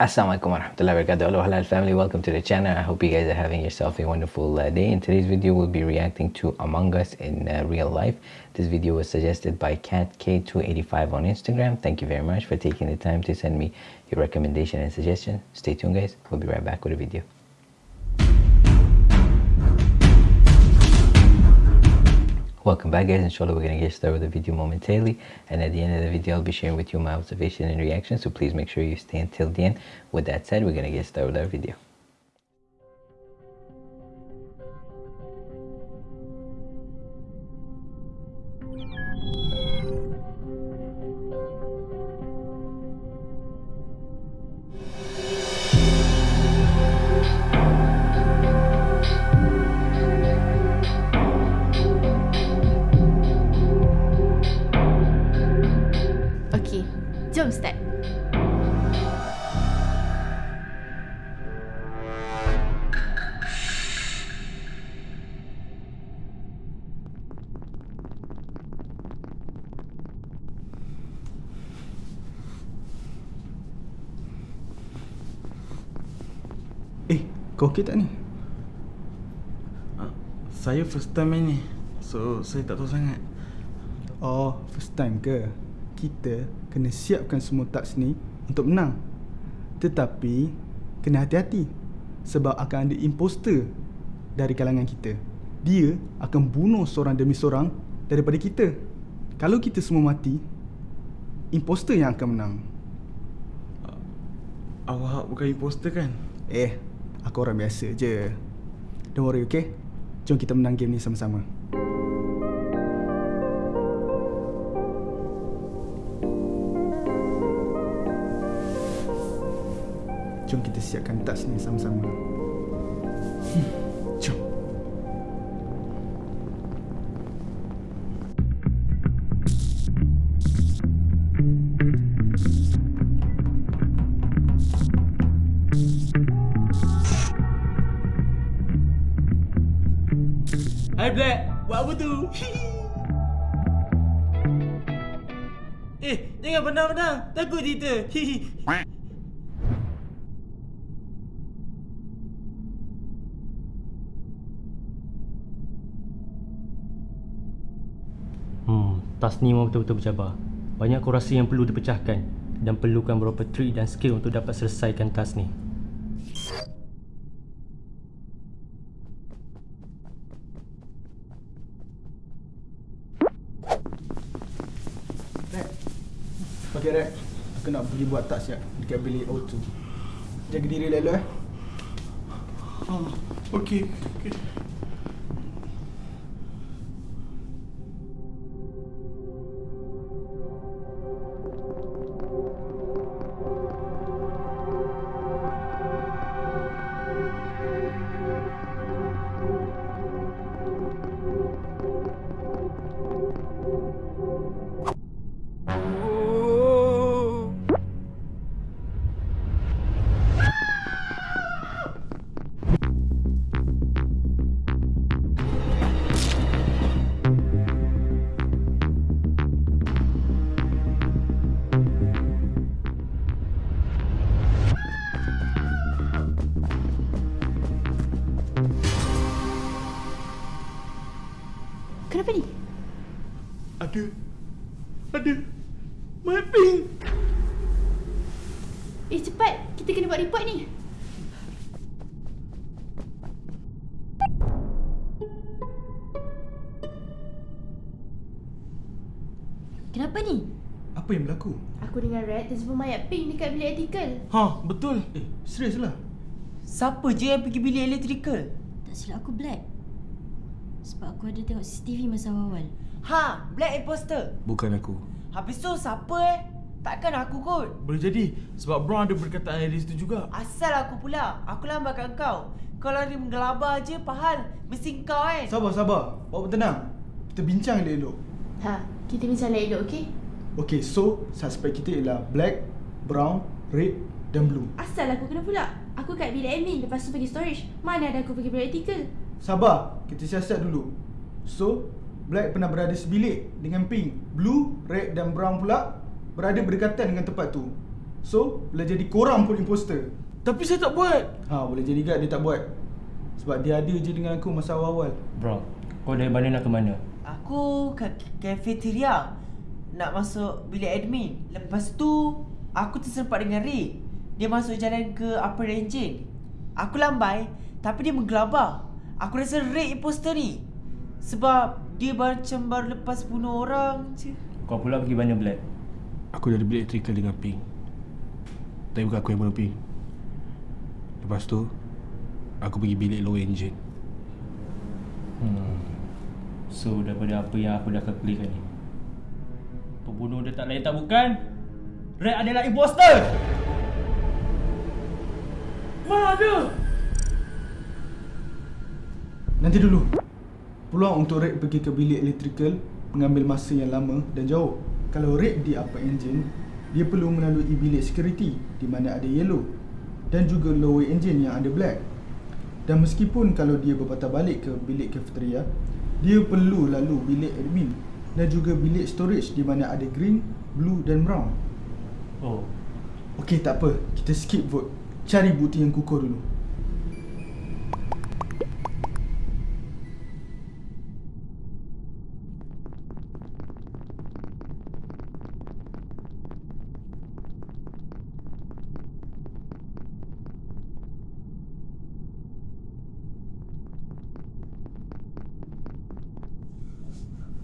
Assalamualaikum warahmatullahi wabarakatuh. Hello halal family, welcome to the channel. I hope you guys are having yourself a wonderful uh, day. In today's video, we'll be reacting to Among Us in uh, real life. This video was suggested by CatK285 on Instagram. Thank you very much for taking the time to send me your recommendation and suggestion. Stay tuned guys, we'll be right back with a video. Welcome back guys, inshallah we're going to get started with the video momentarily and at the end of the video I'll be sharing with you my observation and reaction so please make sure you stay until the end. With that said, we're going to get started with our video. Kau okey tak ni? Ah, Saya first time main ni So saya tak tahu sangat Oh, first time ke? Kita kena siapkan semua touch ni untuk menang. Tetapi, kena hati-hati. Sebab akan ada imposter dari kalangan kita. Dia akan bunuh seorang demi seorang daripada kita. Kalau kita semua mati, imposter yang akan menang. Awak bukan imposter kan? Eh, aku orang biasa je. Don't worry, okay? Jom kita menang game ni sama-sama. Jom kita siapkan touch ni sama-sama. Hmm, Hai Black, buat apa tu? eh, jangan benang-benang. Takut kita. Hmm, tas ni memang betul-betul bercabar. Banyak kurasi yang perlu dipecahkan dan perlukan beberapa trik dan skill untuk dapat selesaikan tas ni. Nak pergi buat touch ya dekat bilik O2. Jaga diri elok eh. Oh, okey. Okay. Kenapa ni? Ada. Ada. Mapping. Eh cepat, kita kena buat report ni. Kenapa ni? Apa yang berlaku? Aku dengan Red terjumpa mayat pink dekat bilik artikel. Ha, betul. Eh, serius lah. Siapa je yang pergi bilik elektrikal? Tak silap aku Black Sebab aku ada tengok CCTV masa awal Ha, Black imposter. Bukan aku. Habis tu siapa eh? Takkan aku kot. Boleh jadi sebab Brown ada berkataan di situ juga. Asal aku pula. Aku lambatkan kau. Kau lari menggelabah je, pahal. Mesti kau kan? Sabar, sabar. Bawa tenang. Kita bincang elok-elok. Ha, kita bincang elok okey? Okay, so suspect kita ialah black, brown, red dan blue. Asal aku kena pula? Aku kat bilik admin lepas tu pergi storage. Mana ada aku pergi bilik artikel? Sabar, kita siasat dulu. So, black pernah berada sebilik dengan pink. Blue, red dan brown pula berada berdekatan dengan tempat tu. So, boleh jadi korang pun imposter. Tapi saya tak buat. Ha, boleh jadi gad dia tak buat. Sebab dia ada je dengan aku masa awal-awal. Bro, kau dari mana nak ke mana? Aku ke cafeteria nak masuk bilik admin. Lepas tu aku terserempak dengan Ray. Dia masuk jalan ke upper engine. Aku lambai tapi dia menggelabah. Aku rasa Ray imposter ni. Sebab dia macam baru lepas bunuh orang je. Kau pula pergi mana Black? Aku dari bilik electrical dengan Pink Tapi bukan aku yang bunuh Pink Lepas tu Aku pergi bilik low engine Hmm. So daripada apa yang aku dah kalkulikan ni Pembunuh dia tak lain tak bukan Red adalah imposter Mana dia? Nanti dulu. Peluang untuk Red pergi ke bilik electrical mengambil masa yang lama dan jauh. Kalau Red di upper engine, dia perlu melalui bilik security di mana ada yellow dan juga lower engine yang ada black. Dan meskipun kalau dia berpatah balik ke bilik cafeteria, dia perlu lalu bilik admin dan juga bilik storage di mana ada green, blue dan brown. Oh, Okey, tak apa. Kita skip vote. Cari bukti yang kukuh dulu.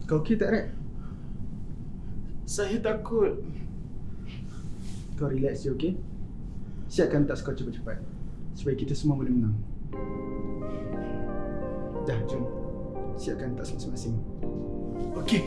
Kau okey tak, Red? Saya takut. Kau relax je, okey? Siapkan tak skor cepat-cepat Supaya kita semua boleh menang Dah, jom Siapkan tak masing-masing Okey.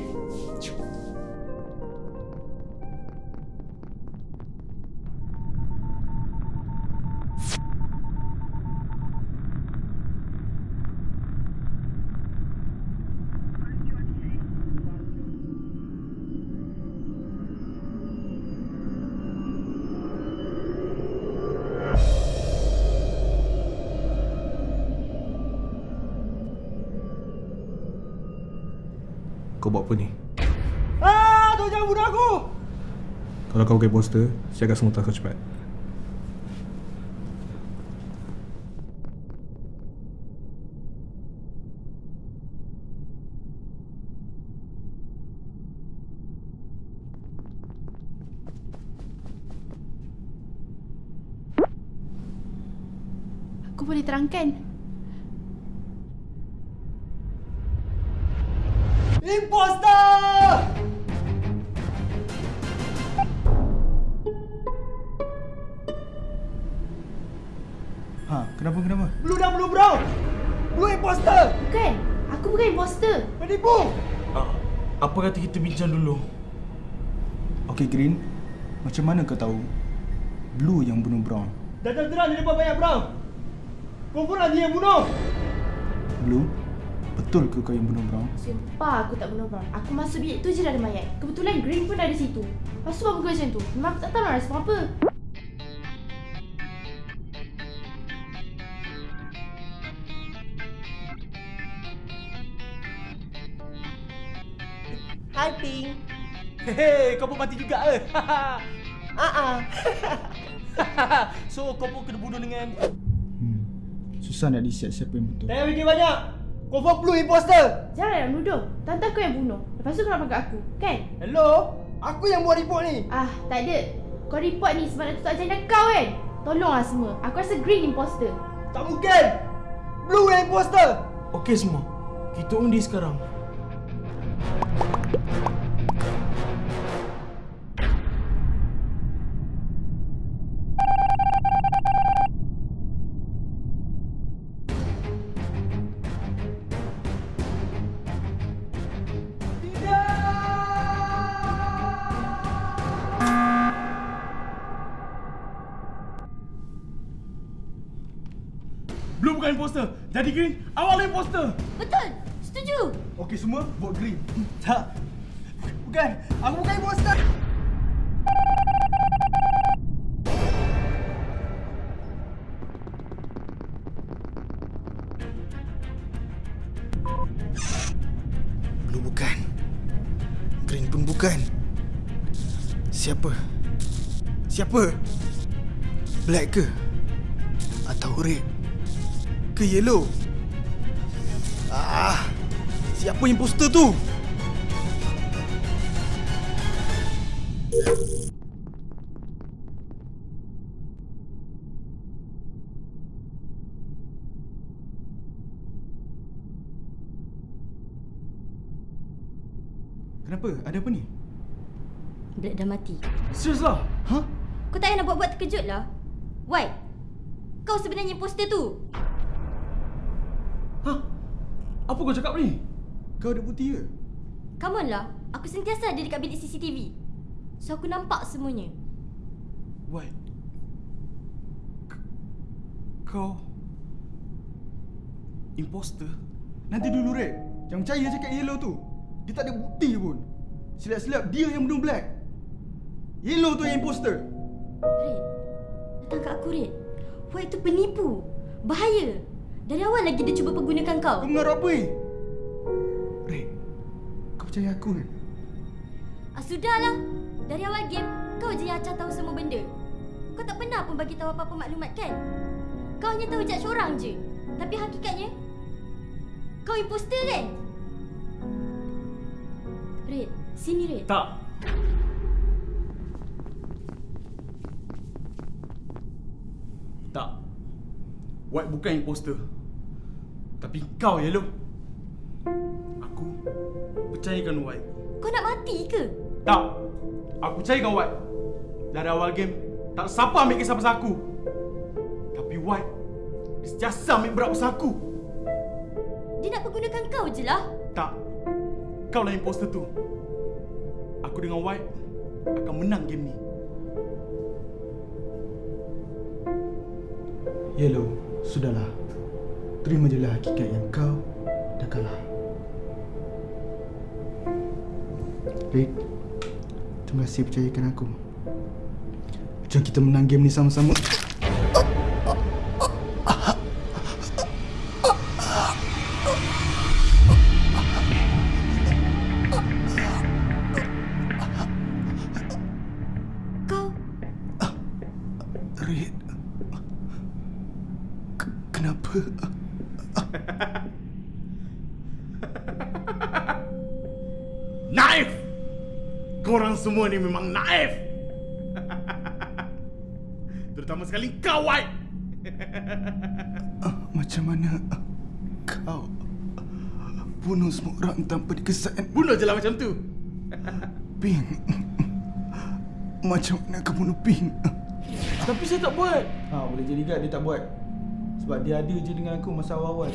Kau buat apa ni? Ah, tu jangan bunuh aku. Kalau kau bukan poster Siapkan semua tas kau cepat Aku boleh terangkan. Imposter! Ha, kenapa kenapa? Blue dan blue brown. Blue imposter. Bukan. Aku bukan imposter. Penipu. Ah, apa kata kita bincang dulu? Okey, Green Macam mana kau tahu Blue yang bunuh Brown dah terang di depan banyak brown Kau pun dia yang bunuh Blue Betul ke kau yang bunuh Brown? Sumpah aku tak bunuh Brown. Aku masuk bilik tu je dah ada mayat. Kebetulan Green pun ada situ. Lepas tu apa macam tu? Memang aku tak tahu nak respon apa. Hi Pink. Hei, kau pun mati juga ke? Ah ah. so kau pun kena bunuh dengan Hmm Susah nak decide siapa yang betul Jangan fikir banyak Confirm blue imposter Jangan nak nuduh. Tante aku yang bunuh. Lepas tu kau nak aku. Kan? Hello Aku yang buat report ni Ah, tak ada. Kau report ni sebab nak tutup agenda kau kan? Tolonglah semua. Aku rasa Green imposter. Tak mungkin Blue yang imposter Okey semua. Kita undi sekarang. Jadi Green, awal imposter. Betul. Setuju. Okey semua vote Green Tak. Bukan. Aku bukan imposter. Blue bukan Green pun bukan Siapa? Siapa? Black ke? Atau red? Ke yellow? Ah, siapa imposter tu? Kenapa? Ada apa ni? Black dah mati. Serius lah? Ha? Kau tak payah nak buat-buat terkejut lah. White, kau sebenarnya imposter tu. Apa kau cakap ni? Kau ada bukti ke? Come on lah. Aku sentiasa ada dekat bilik CCTV. So aku nampak semuanya. White. K- Kau imposter? Nanti dulu Red. Jangan percaya cakap yellow tu. Dia tak ada bukti pun. Silap-silap dia yang bunuh Black. Yellow tu yang imposter. Red, datang kat aku Red. White tu penipu. Bahaya. Dari awal lagi dia cuba pergunakan kau. Kau mengarut apa ni? Red. Kau percaya aku kan? Ah, sudahlah. Dari awal game, kau je yang acah tahu semua benda. Kau tak pernah pun bagi tahu apa-apa maklumat kan? Kau hanya tahu judge orang je. Tapi hakikatnya, kau imposter kan? Red, sini Red. Tak. Tak. White bukan imposter. Tapi kau, Yellow. Aku percayakan White. Kau nak mati ke? Tak. Aku percayakan White. Dari awal game, tak siapa ambil kisah pasal aku. Tapi White, dia sentiasa ambil berat pasal aku. Dia nak pergunakan kau je lah. Tak. Kau lah imposter tu. Aku dengan White akan menang game ni. Yellow, sudahlah. Terima je lah hakikat yang kau dah kalah. Red, terima kasih percayakan aku. Jom kita menang game ni sama-sama. Kau, Red. K- kenapa? Naif! Korang semua ni memang naif! Terutama sekali kau, White! Ah, Macam mana kau bunuh semua orang tanpa dikesan? Bunuh je lah macam tu! Ping. Macam mana kau bunuh Ping? Tapi saya tak buat! Ha, boleh jadi kan dia tak buat. Sebab dia ada je dengan aku masa awal-awal.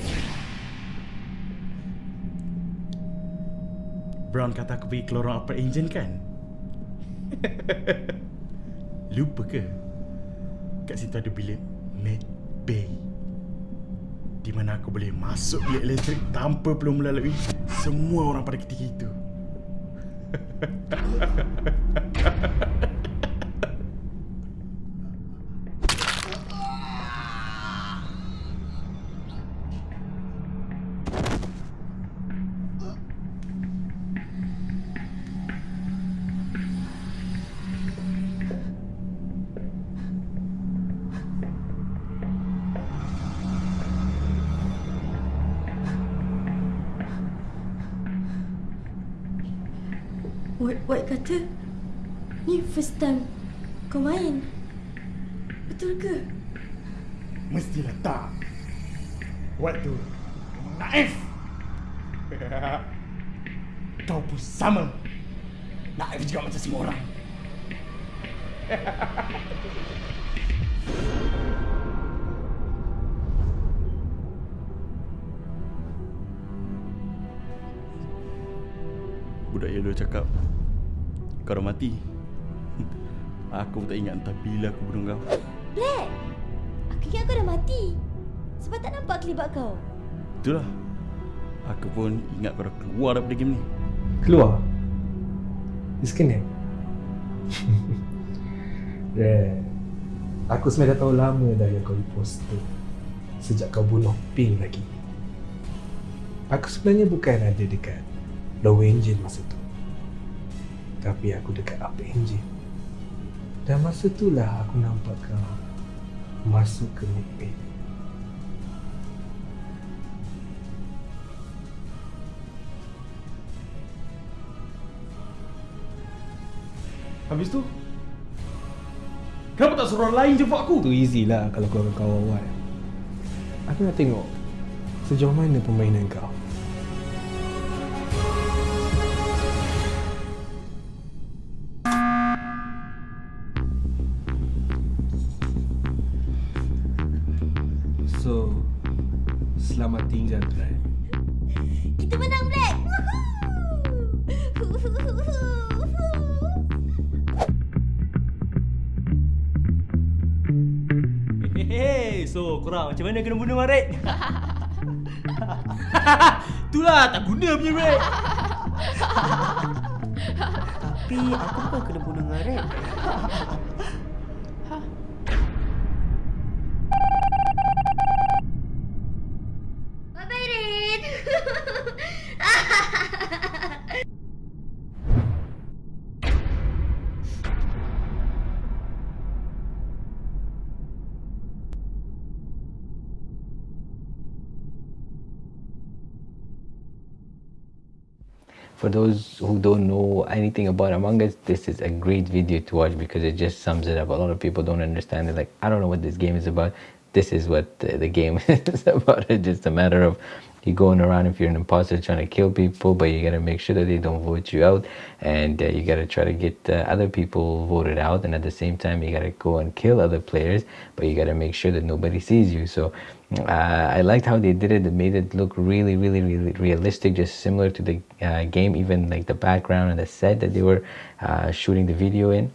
Brown kata aku pergi ke lorong upper engine kan? Lupa ke? Kat situ ada bilik Mad Bay Di mana aku boleh masuk bilik elektrik tanpa perlu melalui semua orang pada ketika itu. White kata Ni first time kau main Betul ke? Mestilah tak. Waktu memang naif. Kau pun sama. Naif juga macam semua orang. Budak Yellow cakap Kau dah mati. Aku tak ingat entah bila aku bunuh kau. Black Aku ingat kau dah mati. Sebab tak nampak kelibat kau. Itulah. Aku pun ingat kau dah keluar daripada game ni. Keluar? Disconnect Red Aku sebenarnya dah tahu lama dah yang kau imposter Sejak kau bunuh Ping lagi. Aku sebenarnya bukan ada dekat Lower engine masa tu Tapi aku dekat upper engine Dan masa itulah aku nampak kau masuk ke Mekbet. Habis tu Kenapa tak suruh orang lain jemput aku? Tu easy lah kalau kau kau awal. Aku nak tengok sejauh mana permainan kau. Macam mana kena bunuh Maret? Itulah tak guna punya Maret. Tapi aku bukan kena bunuh dengan For those who don't know anything about Among Us, this is a great video to watch because it just sums it up. A lot of people don't understand it. Like, I don't know what this game is about. This is what the, the game is about. It's just a matter of you going around if you're an imposter trying to kill people, but you gotta make sure that they don't vote you out, and uh, you gotta try to get uh, other people voted out, and at the same time you gotta go and kill other players, but you gotta make sure that nobody sees you. So uh, I liked how they did it. It made it look really, really, really realistic, just similar to the uh, game, even like the background and the set that they were uh, shooting the video in.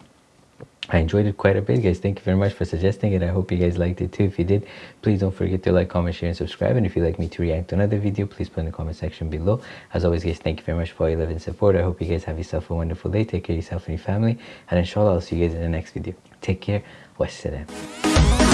I enjoyed it quite a bit, guys. Thank you very much for suggesting it. I hope you guys liked it too. If you did, please don't forget to like, comment, share, and subscribe. And if you'd like me to react to another video, please put in the comment section below. As always, guys, thank you very much for all your love and support. I hope you guys have yourself a wonderful day. Take care of yourself and your family. And inshallah, I'll see you guys in the next video. Take care. Wassalam.